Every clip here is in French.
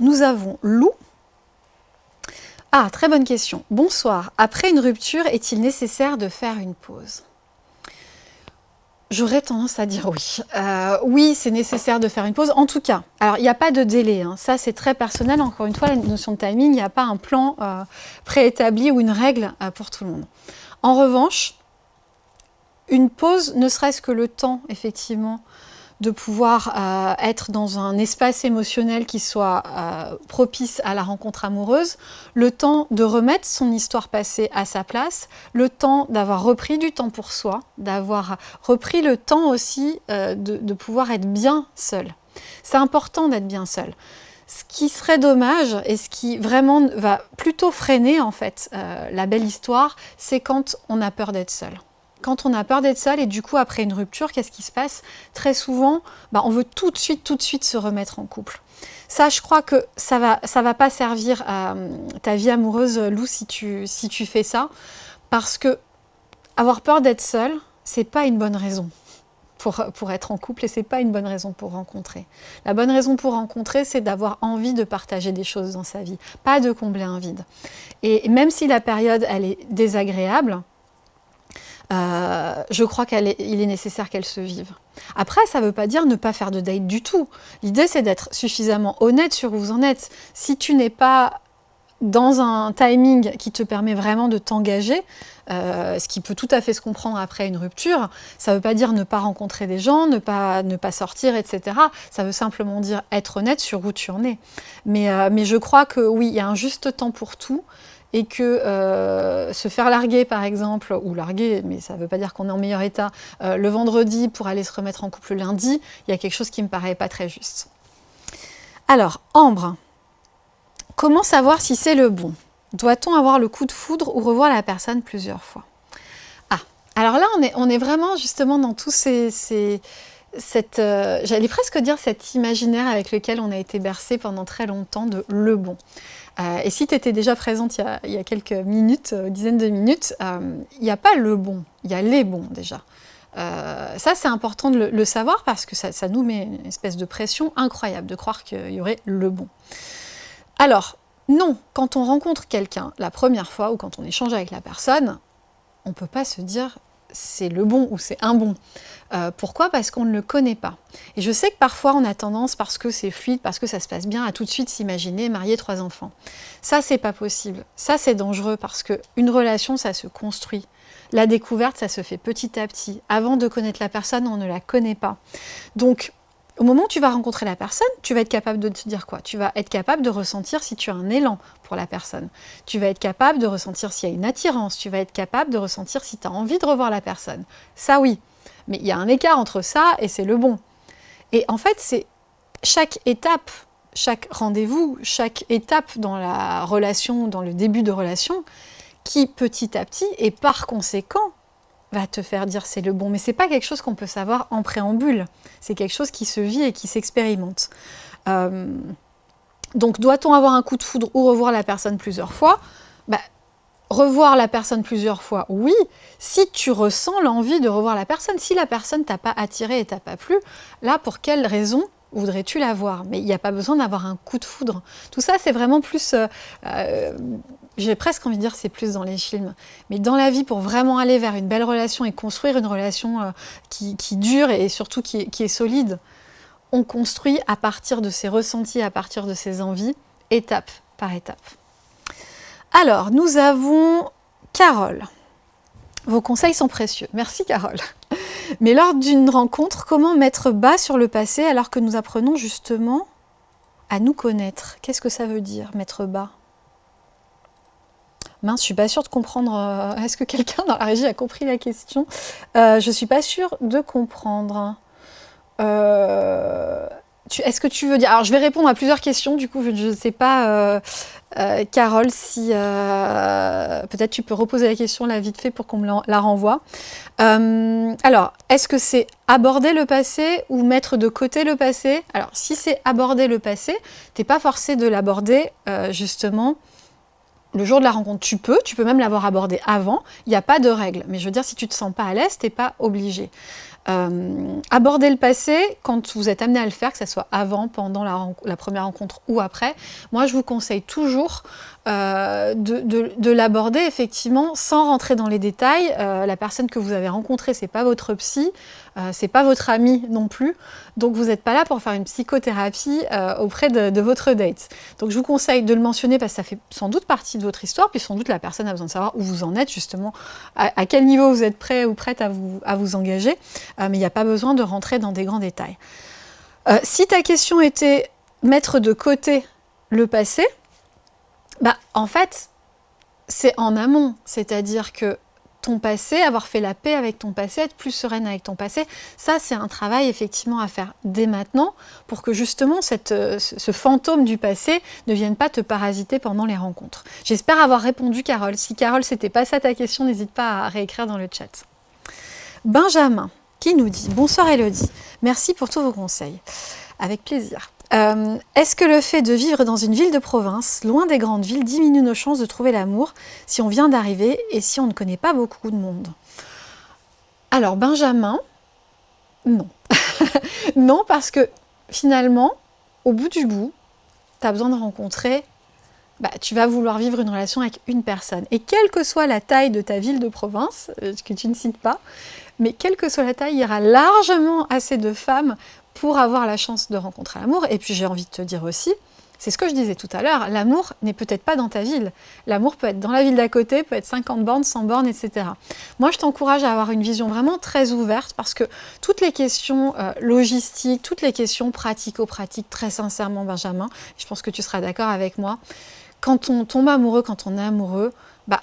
Nous avons Lou. Ah, très bonne question. Bonsoir. Après une rupture, est-il nécessaire de faire une pause? J'aurais tendance à dire oui. Euh, oui, c'est nécessaire de faire une pause. En tout cas, alors il n'y a pas de délai. Hein. Ça, c'est très personnel. Encore une fois, la notion de timing, il n'y a pas un plan euh, préétabli ou une règle euh, pour tout le monde. En revanche, une pause, ne serait-ce que le temps, effectivement, de pouvoir euh, être dans un espace émotionnel qui soit euh, propice à la rencontre amoureuse, le temps de remettre son histoire passée à sa place, le temps d'avoir repris du temps pour soi, d'avoir repris le temps aussi euh, de, pouvoir être bien seul. C'est important d'être bien seul. Ce qui serait dommage et ce qui vraiment va plutôt freiner en fait la belle histoire, c'est quand on a peur d'être seul quand on a peur d'être seul et du coup après une rupture, qu'est-ce qui se passe? Très souvent, bah, on veut tout de suite, tout de suite se remettre en couple. Ça, je crois que ça va, ça va pas servir à euh, ta vie amoureuse, Lou, si tu, si tu fais ça, parce que avoir peur d'être seul, c'est pas une bonne raison. Pour, pour, être en couple et c'est pas une bonne raison pour rencontrer. La bonne raison pour rencontrer, c'est d'avoir envie de partager des choses dans sa vie, pas de combler un vide. Et même si la période, elle est désagréable, euh, je crois qu'il est, nécessaire qu'elle se vive. Après, ça ne veut pas dire ne pas faire de date du tout. L'idée, c'est d'être suffisamment honnête sur où vous en êtes. Si tu n'es pas dans un timing qui te permet vraiment de t'engager, euh, ce qui peut tout à fait se comprendre après une rupture, ça ne veut pas dire ne pas rencontrer des gens, ne pas, ne pas sortir, etc. Ça veut simplement dire être honnête sur où tu en es. Euh, mais je crois que oui, il y a un juste temps pour tout et que euh, se faire larguer par exemple, ou larguer, mais ça ne veut pas dire qu'on est en meilleur état, euh, le vendredi pour aller se remettre en couple le lundi, il y a quelque chose qui me paraît pas très juste. Alors, Ambre, comment savoir si c'est le bon? Doit-on avoir le coup de foudre ou revoir la personne plusieurs fois? Ah, alors là on est vraiment justement dans tous ces... cette, euh, j'allais presque dire cet imaginaire avec lequel on a été bercé pendant très longtemps de le bon. Euh, et si tu étais déjà présente il y, a, quelques minutes, euh, dizaines de minutes, il n'y a pas le bon, il y a les bons déjà. ça, c'est important de le, savoir parce que ça, ça, nous met une espèce de pression incroyable de croire qu'il y aurait le bon. Alors, non, quand on rencontre quelqu'un la première fois ou quand on échange avec la personne, on ne peut pas se dire c'est le bon ou c'est un bon. Euh, pourquoi? Parce qu'on ne le connaît pas. Et je sais que parfois on a tendance, parce que c'est fluide, parce que ça se passe bien, à tout de suite s'imaginer marier trois enfants. Ça, c'est pas possible. Ça, c'est dangereux parce qu'une relation, ça se construit. La découverte, ça se fait petit à petit. Avant de connaître la personne, on ne la connaît pas. Donc, au moment où tu vas rencontrer la personne, tu vas être capable de te dire quoi? Tu vas être capable de ressentir si tu as un élan pour la personne. Tu vas être capable de ressentir s'il y a une attirance. Tu vas être capable de ressentir si tu as envie de revoir la personne. Ça, oui. Mais il y a un écart entre ça et c'est le bon. Et en fait, c'est chaque étape, chaque rendez-vous, chaque étape dans la relation, dans le début de relation, qui petit à petit, et par conséquent, va te faire dire c'est le bon. Mais c'est pas quelque chose qu'on peut savoir en préambule. C'est quelque chose qui se vit et qui s'expérimente. Euh, donc, doit-on avoir un coup de foudre ou revoir la personne plusieurs fois? Bah, Revoir la personne plusieurs fois, oui, si tu ressens l'envie de revoir la personne. Si la personne t'a pas attiré et t'a pas plu, là, pour quelle raison voudrais-tu la voir? Mais il n'y a pas besoin d'avoir un coup de foudre. Tout ça, c'est vraiment plus... Euh, euh, j'ai presque envie de dire c'est plus dans les films. Mais dans la vie, pour vraiment aller vers une belle relation et construire une relation euh, qui, dure et surtout qui est, solide, on construit à partir de ses ressentis, à partir de ses envies, étape par étape. Alors, nous avons Carole. Vos conseils sont précieux. Merci Carole. Mais lors d'une rencontre, comment mettre bas sur le passé alors que nous apprenons justement à nous connaître? Qu'est-ce que ça veut dire, mettre bas? Mince, je suis pas sûre de comprendre. Euh, est-ce que quelqu'un dans la régie a compris la question? Euh, Je suis pas sûre de comprendre. Euh, est-ce que tu veux dire... Alors, je vais répondre à plusieurs questions, du coup, je ne sais pas, euh, Carole, si peut-être tu peux reposer la question là vite fait pour qu'on me la, renvoie. alors, est-ce que c'est aborder le passé ou mettre de côté le passé? Alors, si c'est aborder le passé, tu n'es pas forcé de l'aborder, justement, le jour de la rencontre, tu peux, tu peux même l'avoir abordé avant, il n'y a pas de règle. Mais je veux dire, si tu ne te sens pas à l'aise, tu n'es pas obligé. Euh, aborder le passé, quand vous êtes amené à le faire, que ce soit avant, pendant la, première rencontre ou après, moi je vous conseille toujours euh, de, l'aborder effectivement sans rentrer dans les détails. Euh, la personne que vous avez rencontrée, c'est pas votre psy, c'est pas votre ami non plus, donc vous n'êtes pas là pour faire une psychothérapie auprès de, votre date. Donc je vous conseille de le mentionner parce que ça fait sans doute partie de votre histoire, puis sans doute la personne a besoin de savoir où vous en êtes justement, à, quel niveau vous êtes prêt ou prête à vous, à vous engager. Euh, mais il n'y a pas besoin de rentrer dans des grands détails. Euh, si ta question était mettre de côté le passé, bah, en fait, c'est en amont, c'est-à-dire que ton passé, avoir fait la paix avec ton passé, être plus sereine avec ton passé, ça c'est un travail effectivement à faire dès maintenant pour que justement euh, ce fantôme du passé ne vienne pas te parasiter pendant les rencontres. J'espère avoir répondu Carole. Si Carole, c'était pas ça ta question, n'hésite pas à réécrire dans le chat. Benjamin, qui nous dit « Bonsoir Elodie, merci pour tous vos conseils. Avec plaisir. Euh, est-ce que le fait de vivre dans une ville de province, loin des grandes villes, diminue nos chances de trouver l'amour si on vient d'arriver et si on ne connaît pas beaucoup de monde ?» Alors Benjamin, non. non parce que finalement, au bout du bout, tu as besoin de rencontrer bah, tu vas vouloir vivre une relation avec une personne. Et quelle que soit la taille de ta ville de province, euh, que tu ne cites pas, mais quelle que soit la taille, il y aura largement assez de femmes pour avoir la chance de rencontrer l'amour. Et puis j'ai envie de te dire aussi, c'est ce que je disais tout à l'heure, l'amour n'est peut-être pas dans ta ville. L'amour peut être dans la ville d'à côté, peut être 50 bornes, 100 bornes, etc. Moi, je t'encourage à avoir une vision vraiment très ouverte parce que toutes les questions euh, logistiques, toutes les questions pratico-pratiques, très sincèrement, Benjamin, je pense que tu seras d'accord avec moi, quand on tombe amoureux, quand on est amoureux, bah,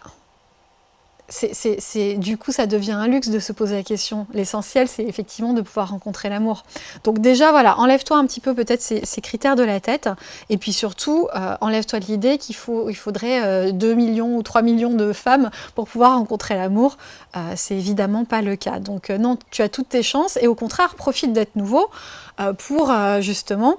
du coup, ça devient un luxe de se poser la question. L'essentiel, c'est effectivement de pouvoir rencontrer l'amour. Donc déjà, voilà, enlève-toi un petit peu peut-être ces, critères de la tête. Et puis surtout, euh, enlève-toi de l'idée qu'il il faudrait 2 euh, millions ou 3 millions de femmes pour pouvoir rencontrer l'amour. Euh, c'est évidemment pas le cas. Donc non, tu as toutes tes chances. Et au contraire, profite d'être nouveau pour justement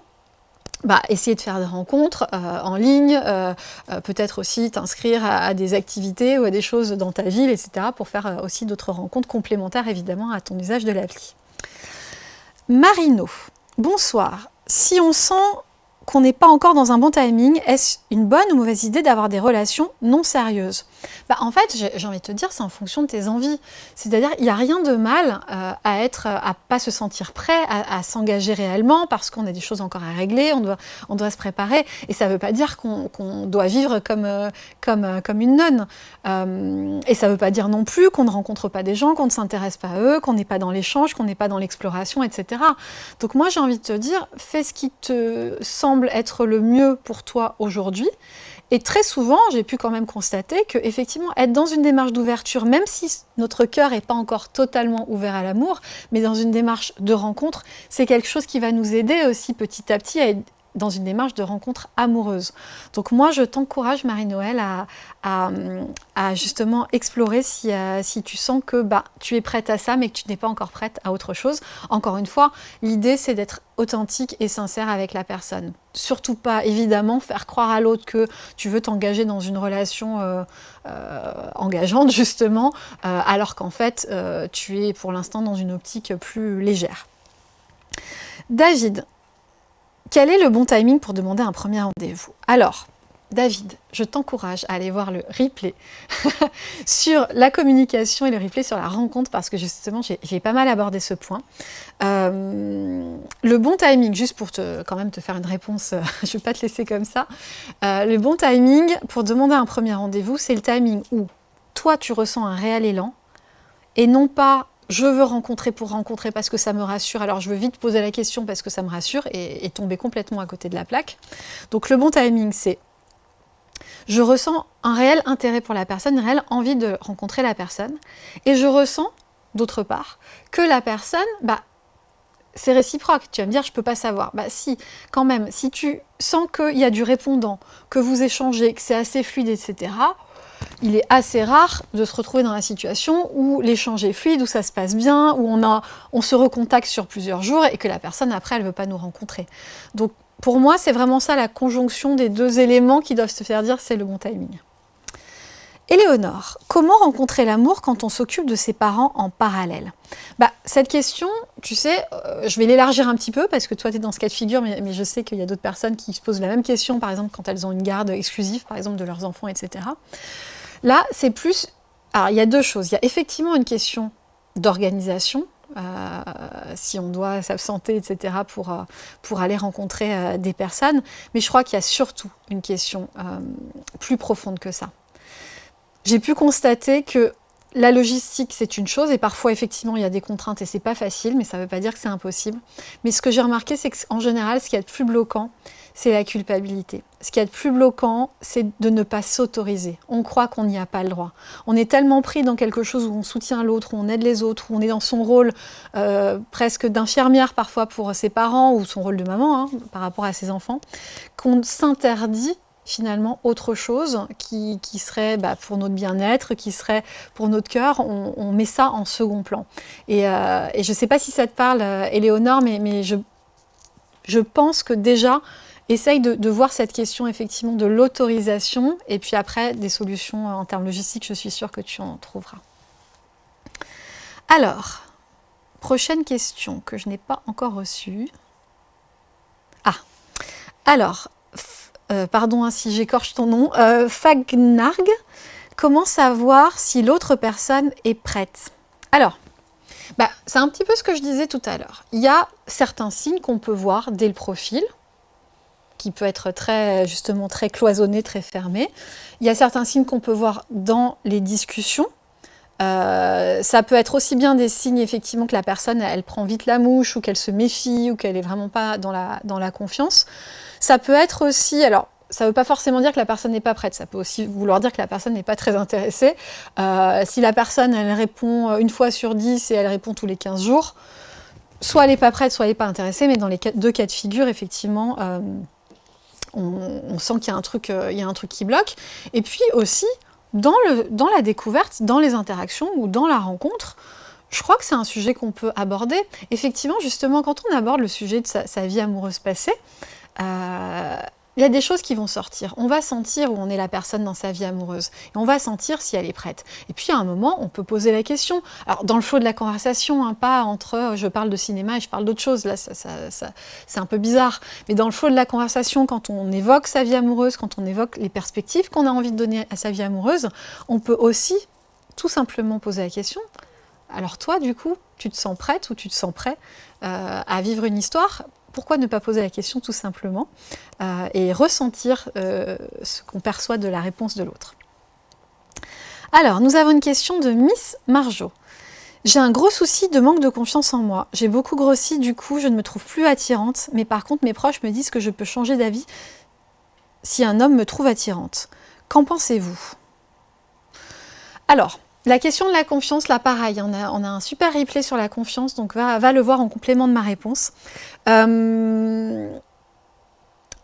bah, essayer de faire des rencontres euh, en ligne, euh, euh, peut-être aussi t'inscrire à, des activités ou à des choses dans ta ville, etc. pour faire aussi d'autres rencontres complémentaires évidemment à ton usage de l'appli. Marino, bonsoir. Si on sent qu'on n'est pas encore dans un bon timing, est-ce une bonne ou mauvaise idée d'avoir des relations non sérieuses? Bah, En fait, j'ai envie de te dire, c'est en fonction de tes envies. C'est-à-dire, il n'y a rien de mal euh, à être, à pas se sentir prêt, à, s'engager réellement, parce qu'on a des choses encore à régler, on doit, on doit se préparer. Et ça ne veut pas dire qu'on doit vivre comme, euh, comme, euh, comme une nonne. et ça ne veut pas dire non plus qu'on ne rencontre pas des gens, qu'on ne s'intéresse pas à eux, qu'on n'est pas dans l'échange, qu'on n'est pas dans l'exploration, etc. Donc moi, j'ai envie de te dire, fais ce qui te semble être le mieux pour toi aujourd'hui. Et très souvent, j'ai pu quand même constater que effectivement, être dans une démarche d'ouverture, même si notre cœur n'est pas encore totalement ouvert à l'amour, mais dans une démarche de rencontre, c'est quelque chose qui va nous aider aussi petit à petit à dans une démarche de rencontre amoureuse. Donc moi, je t'encourage, Marie-Noël, à, justement explorer si, euh, tu sens que bah, tu es prête à ça, mais que tu n'es pas encore prête à autre chose. Encore une fois, l'idée, c'est d'être authentique et sincère avec la personne. Surtout pas, évidemment, faire croire à l'autre que tu veux t'engager dans une relation euh, euh, engageante, justement, alors qu'en fait, tu es pour l'instant dans une optique plus légère. David, quel est le bon timing pour demander un premier rendez-vous? Alors, David, je t'encourage à aller voir le replay sur la communication et le replay sur la rencontre parce que justement, j'ai pas mal abordé ce point. Euh, le bon timing, juste pour quand même te faire une réponse, je ne vais pas te laisser comme ça. Euh, le bon timing pour demander un premier rendez-vous, c'est le timing où toi, tu ressens un réel élan et non pas je veux rencontrer pour rencontrer parce que ça me rassure, alors je veux vite poser la question parce que ça me rassure et, tomber complètement à côté de la plaque. Donc le bon timing, c'est je ressens un réel intérêt pour la personne, une réelle envie de rencontrer la personne, et je ressens, d'autre part, que la personne, bah, c'est réciproque. Tu vas me dire, je ne peux pas savoir. Bah si, quand même, si tu sens qu'il y a du répondant, que vous échangez, que c'est assez fluide, etc., il est assez rare de se retrouver dans la situation où l'échange est fluide, où ça se passe bien, où on, se recontacte sur plusieurs jours et que la personne, après, elle ne veut pas nous rencontrer. Donc, pour moi, c'est vraiment ça la conjonction des deux éléments qui doivent se faire dire c'est le bon timing. Éléonore, comment rencontrer l'amour quand on s'occupe de ses parents en parallèle? Bah, Cette question, tu sais, euh, je vais l'élargir un petit peu parce que toi, tu es dans ce cas de figure, mais, je sais qu'il y a d'autres personnes qui se posent la même question, par exemple, quand elles ont une garde exclusive, par exemple, de leurs enfants, etc. Là, c'est plus... Alors, il y a deux choses. Il y a effectivement une question d'organisation, euh, si on doit s'absenter, etc., pour, euh, pour aller rencontrer des personnes. Mais je crois qu'il y a surtout une question plus profonde que ça j'ai pu constater que la logistique, c'est une chose, et parfois, effectivement, il y a des contraintes et c'est pas facile, mais ça ne veut pas dire que c'est impossible. Mais ce que j'ai remarqué, c'est qu'en général, ce qui est plus bloquant, c'est la culpabilité. Ce qui est le plus bloquant, c'est de ne pas s'autoriser. On croit qu'on n'y a pas le droit. On est tellement pris dans quelque chose où on soutient l'autre, où on aide les autres, où on est dans son rôle euh, presque d'infirmière parfois pour ses parents, ou son rôle de maman hein, par rapport à ses enfants, qu'on s'interdit finalement autre chose qui, serait bah, pour notre bien-être, qui serait pour notre cœur, on, met ça en second plan. Et, euh, je ne sais pas si ça te parle, euh, Éléonore, mais, mais je, je pense que déjà, essaye de, voir cette question effectivement de l'autorisation, et puis après, des solutions en termes logistiques, je suis sûre que tu en trouveras. Alors, prochaine question que je n'ai pas encore reçue. Ah, alors, euh, pardon hein, si j'écorche ton nom, euh, Fagnarg, comment savoir si l'autre personne est prête? Alors, bah, c'est un petit peu ce que je disais tout à l'heure. Il y a certains signes qu'on peut voir dès le profil, qui peut être très, justement très cloisonné, très fermé. Il y a certains signes qu'on peut voir dans les discussions, euh, ça peut être aussi bien des signes effectivement que la personne elle prend vite la mouche ou qu'elle se méfie ou qu'elle est vraiment pas dans la, dans la confiance. Ça peut être aussi, alors ça ne veut pas forcément dire que la personne n'est pas prête, ça peut aussi vouloir dire que la personne n'est pas très intéressée. Euh, si la personne elle répond une fois sur dix et elle répond tous les 15 jours, soit elle n'est pas prête, soit elle n'est pas intéressée, mais dans les deux cas de figure, effectivement, euh, on, sent qu'il y, a un truc, qui bloque. Et puis aussi, dans, la découverte, dans les interactions ou dans la rencontre, je crois que c'est un sujet qu'on peut aborder. Effectivement, justement, quand on aborde le sujet de sa, vie amoureuse passée, euh, il y a des choses qui vont sortir. On va sentir où on est la personne dans sa vie amoureuse. Et on va sentir si elle est prête. Et puis à un moment, on peut poser la question. Alors dans le flot de la conversation, hein, pas entre euh, je parle de cinéma et je parle d'autre chose. Là, ça, c'est un peu bizarre. Mais dans le flot de la conversation, quand on évoque sa vie amoureuse, quand on évoque les perspectives qu'on a envie de donner à sa vie amoureuse, on peut aussi tout simplement poser la question. Alors toi, du coup, tu te sens prête ou tu te sens prêt euh, à vivre une histoire pourquoi ne pas poser la question tout simplement euh, et ressentir euh, ce qu'on perçoit de la réponse de l'autre Alors, nous avons une question de Miss Marjo. J'ai un gros souci de manque de confiance en moi. J'ai beaucoup grossi, du coup, je ne me trouve plus attirante, mais par contre, mes proches me disent que je peux changer d'avis si un homme me trouve attirante. Qu'en pensez-vous? Alors, la question de la confiance, là pareil, on a, on a un super replay sur la confiance, donc va, le voir en complément de ma réponse. Euh,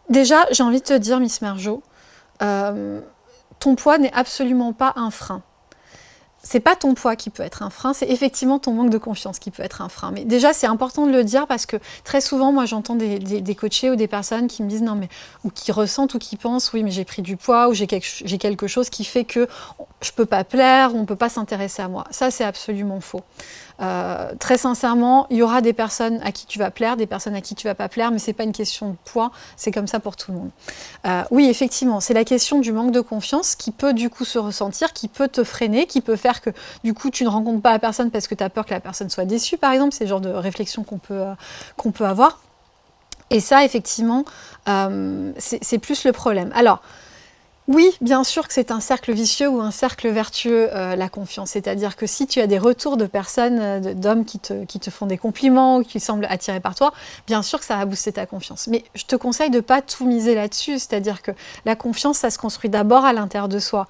déjà, j'ai envie de te dire, Miss Merjo, euh, ton poids n'est absolument pas un frein c'est pas ton poids qui peut être un frein, c'est effectivement ton manque de confiance qui peut être un frein. Mais déjà, c'est important de le dire parce que très souvent, moi, j'entends des, des, coachés ou des personnes qui me disent non, mais ou qui ressentent ou qui pensent oui, mais j'ai pris du poids ou j'ai quelque, chose qui fait que je peux pas plaire, ou on peut pas s'intéresser à moi. Ça, c'est absolument faux. Euh, très sincèrement, il y aura des personnes à qui tu vas plaire, des personnes à qui tu vas pas plaire, mais c'est pas une question de poids, c'est comme ça pour tout le monde. Euh, oui, effectivement, c'est la question du manque de confiance qui peut du coup se ressentir, qui peut te freiner, qui peut faire que du coup tu ne rencontres pas la personne parce que tu as peur que la personne soit déçue, par exemple, c'est le genre de réflexion qu'on peut, euh, qu'on peut avoir. Et ça, effectivement, c'est plus le problème. Alors, oui, bien sûr que c'est un cercle vicieux ou un cercle vertueux, euh, la confiance. C'est-à-dire que si tu as des retours de personnes, euh, d'hommes qui te, qui te, font des compliments ou qui semblent attirés par toi, bien sûr que ça va booster ta confiance. Mais je te conseille de ne pas tout miser là-dessus. C'est-à-dire que la confiance, ça se construit d'abord à l'intérieur de soi,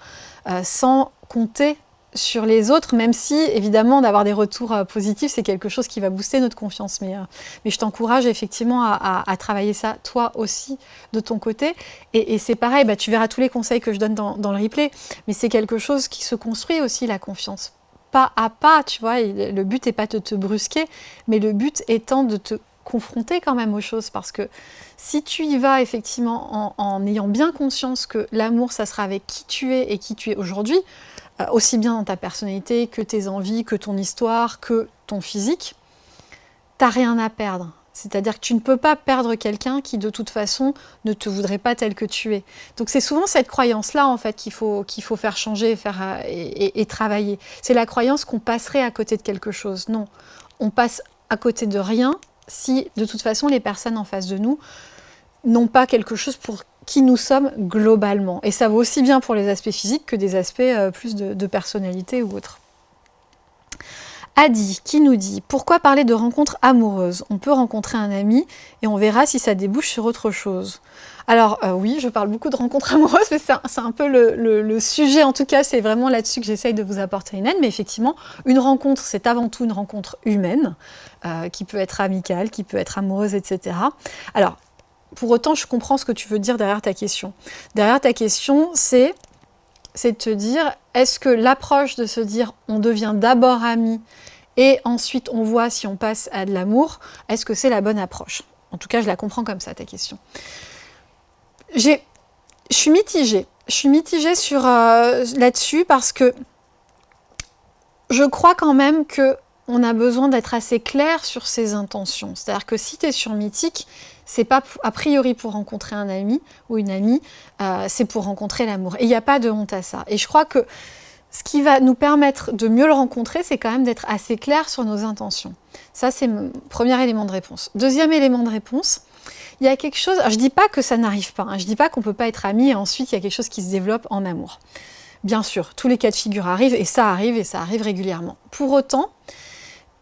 euh, sans compter sur les autres, même si, évidemment, d'avoir des retours euh, positifs, c'est quelque chose qui va booster notre confiance. Mais, euh, je t'encourage effectivement à, travailler ça, toi aussi, de ton côté. Et, c'est pareil, bah, tu verras tous les conseils que je donne dans, le replay, mais c'est quelque chose qui se construit aussi, la confiance. Pas à pas, tu vois, le but n'est pas de te brusquer, mais le but étant de te confronté quand même aux choses parce que si tu y vas effectivement en, ayant bien conscience que l'amour, ça sera avec qui tu es et qui tu es aujourd'hui, aussi bien dans ta personnalité que tes envies, que ton histoire, que ton physique, t'as rien à perdre. C'est-à-dire que tu ne peux pas perdre quelqu'un qui, de toute façon, ne te voudrait pas tel que tu es. Donc c'est souvent cette croyance-là, en fait, qu'il faut, faut faire changer faire, euh, et, et travailler. C'est la croyance qu'on passerait à côté de quelque chose. Non, on passe à côté de rien si, de toute façon, les personnes en face de nous n'ont pas quelque chose pour qui nous sommes globalement. Et ça vaut aussi bien pour les aspects physiques que des aspects euh, plus de, personnalité ou autres. Adi qui nous dit « Pourquoi parler de rencontres amoureuses? On peut rencontrer un ami et on verra si ça débouche sur autre chose. » Alors euh, oui, je parle beaucoup de rencontres amoureuses, mais c'est un, peu le, sujet, en tout cas, c'est vraiment là-dessus que j'essaye de vous apporter une aide. Mais effectivement, une rencontre, c'est avant tout une rencontre humaine, euh, qui peut être amicale, qui peut être amoureuse, etc. Alors, pour autant, je comprends ce que tu veux dire derrière ta question. Derrière ta question, c'est de te dire, est-ce que l'approche de se dire on devient d'abord amis et ensuite on voit si on passe à de l'amour, est-ce que c'est la bonne approche? En tout cas, je la comprends comme ça, ta question. Je suis mitigée. Je suis mitigée euh, là-dessus parce que je crois quand même que on a besoin d'être assez clair sur ses intentions. C'est-à-dire que si tu es sur Mythique, c'est pas a priori pour rencontrer un ami ou une amie, euh, c'est pour rencontrer l'amour. Et il n'y a pas de honte à ça. Et je crois que ce qui va nous permettre de mieux le rencontrer, c'est quand même d'être assez clair sur nos intentions. Ça, c'est mon premier élément de réponse. Deuxième élément de réponse, il y a quelque chose... je ne dis pas que ça n'arrive pas, hein, je ne dis pas qu'on ne peut pas être amis et ensuite il y a quelque chose qui se développe en amour. Bien sûr, tous les cas de figure arrivent et ça arrive et ça arrive régulièrement. Pour autant,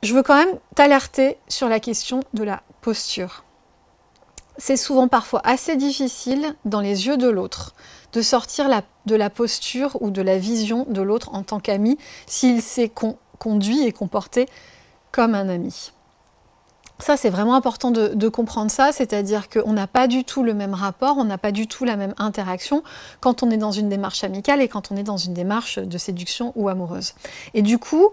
je veux quand même t'alerter sur la question de la posture. C'est souvent parfois assez difficile dans les yeux de l'autre de sortir de la posture ou de la vision de l'autre en tant qu'ami s'il s'est conduit et comporté comme un ami. Ça, c'est vraiment important de, comprendre ça, c'est-à-dire qu'on n'a pas du tout le même rapport, on n'a pas du tout la même interaction quand on est dans une démarche amicale et quand on est dans une démarche de séduction ou amoureuse. Et du coup,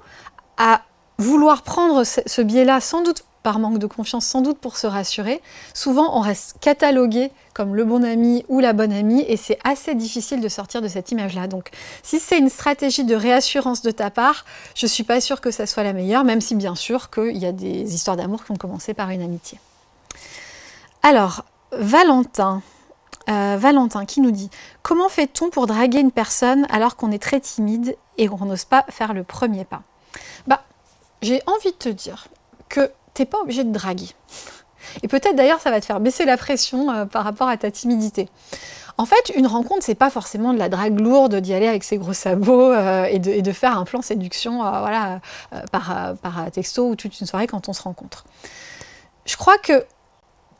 à vouloir prendre ce biais-là, sans doute par manque de confiance, sans doute pour se rassurer, souvent on reste catalogué comme le bon ami ou la bonne amie et c'est assez difficile de sortir de cette image-là. Donc si c'est une stratégie de réassurance de ta part, je ne suis pas sûre que ça soit la meilleure, même si bien sûr qu'il y a des histoires d'amour qui ont commencé par une amitié. Alors, Valentin, euh, Valentin qui nous dit « Comment fait-on pour draguer une personne alors qu'on est très timide et qu'on n'ose pas faire le premier pas ?» J'ai envie de te dire que tu n'es pas obligé de draguer. Et peut-être d'ailleurs ça va te faire baisser la pression euh, par rapport à ta timidité. En fait, une rencontre, c'est pas forcément de la drague lourde, d'y aller avec ses gros sabots euh, et, de, faire un plan séduction euh, voilà, par, par texto ou toute une soirée quand on se rencontre. Je crois que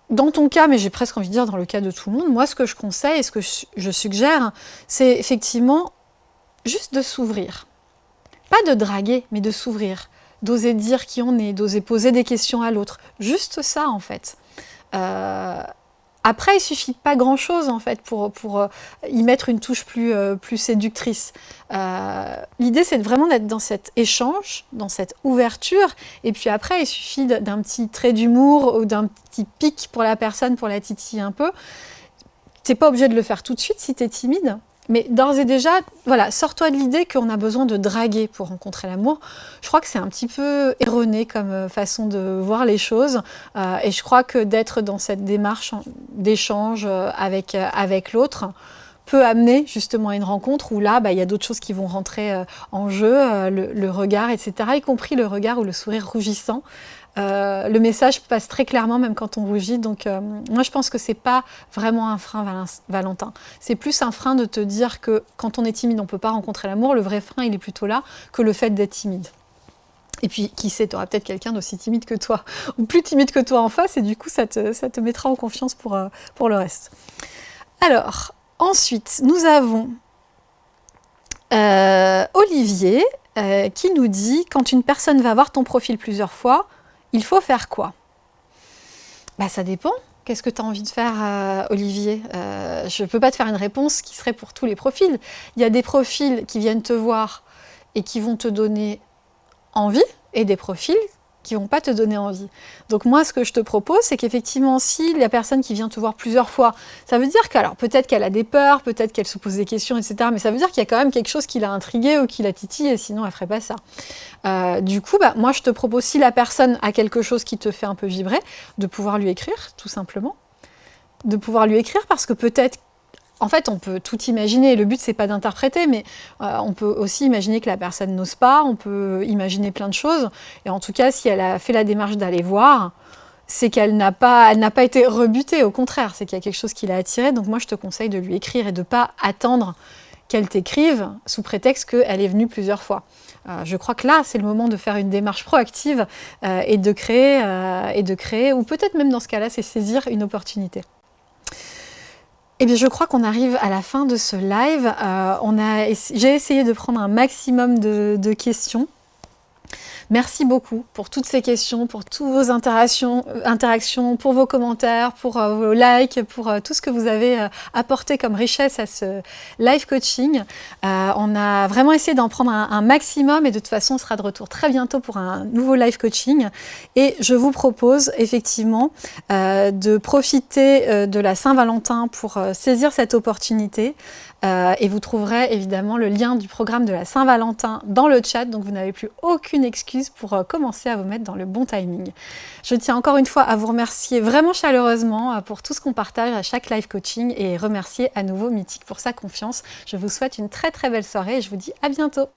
dans ton cas, mais j'ai presque envie de dire dans le cas de tout le monde, moi ce que je conseille et ce que je suggère, c'est effectivement juste de s'ouvrir. Pas de draguer, mais de s'ouvrir d'oser dire qui on est, d'oser poser des questions à l'autre. Juste ça, en fait. Euh, après, il suffit pas grand-chose, en fait, pour, euh, y mettre une touche plus, euh, plus séductrice. L'idée, c'est vraiment d'être dans cet échange, dans cette ouverture, et puis après, il suffit d'un petit trait d'humour ou d'un petit pic pour la personne, pour la titiller un peu. Tu n'es pas obligé de le faire tout de suite si tu es timide, mais d'ores et déjà, voilà, sors-toi de l'idée qu'on a besoin de draguer pour rencontrer l'amour. Je crois que c'est un petit peu erroné comme euh, façon de voir les choses. Euh, et je crois que d'être dans cette démarche d'échange euh, avec, l'autre peut amener justement à une rencontre où là, bah, il y a d'autres choses qui vont rentrer en jeu, le, regard, etc., y compris le regard ou le sourire rougissant. Euh, le message passe très clairement, même quand on rougit. Donc, euh, moi, je pense que c'est pas vraiment un frein, Valentin. C'est plus un frein de te dire que quand on est timide, on peut pas rencontrer l'amour. Le vrai frein, il est plutôt là que le fait d'être timide. Et puis, qui sait, tu auras peut-être quelqu'un d'aussi timide que toi, ou plus timide que toi en face, et du coup, ça te, mettra en confiance pour, euh, pour le reste. Alors, ensuite, nous avons Olivier qui nous dit « Quand une personne va voir ton profil plusieurs fois, il faut faire quoi? Bah, Ça dépend. Qu'est-ce que tu as envie de faire, euh, Olivier? Euh, Je ne peux pas te faire une réponse qui serait pour tous les profils. Il y a des profils qui viennent te voir et qui vont te donner envie, et des profils qui vont pas te donner envie. Donc moi, ce que je te propose, c'est qu'effectivement, si la personne qui vient te voir plusieurs fois, ça veut dire qu'alors peut-être qu'elle a des peurs, peut-être qu'elle se pose des questions, etc. Mais ça veut dire qu'il y a quand même quelque chose qui l'a intrigué ou qui l'a titillé, sinon elle ferait pas ça. Euh, du coup, bah, moi, je te propose, si la personne a quelque chose qui te fait un peu vibrer, de pouvoir lui écrire, tout simplement. De pouvoir lui écrire parce que peut-être en fait, on peut tout imaginer. Le but, c'est pas d'interpréter, mais euh, on peut aussi imaginer que la personne n'ose pas. On peut imaginer plein de choses. Et en tout cas, si elle a fait la démarche d'aller voir, c'est qu'elle n'a pas, été rebutée. Au contraire, c'est qu'il y a quelque chose qui l'a attirée. Donc moi, je te conseille de lui écrire et de pas attendre qu'elle t'écrive sous prétexte qu'elle est venue plusieurs fois. Euh, je crois que là, c'est le moment de faire une démarche proactive euh, et, de créer, et de créer, ou peut-être même dans ce cas-là, c'est saisir une opportunité. Eh bien, je crois qu'on arrive à la fin de ce live. Euh, J'ai essayé de prendre un maximum de questions. Merci beaucoup pour toutes ces questions, pour toutes vos interactions, euh, pour vos commentaires, pour euh, vos likes, pour euh, tout ce que vous avez apporté comme richesse à ce live coaching. on a vraiment essayé d'en prendre un, maximum et de toute façon, on sera de retour très bientôt pour un nouveau live coaching. Et je vous propose effectivement de profiter de la Saint-Valentin pour saisir cette opportunité. Et vous trouverez évidemment le lien du programme de la Saint-Valentin dans le chat, donc vous n'avez plus aucune excuse pour euh, commencer à vous mettre dans le bon timing. Je tiens encore une fois à vous remercier vraiment chaleureusement euh, pour tout ce qu'on partage à chaque live coaching et remercier à nouveau Mythique pour sa confiance. Je vous souhaite une très très belle soirée et je vous dis à bientôt.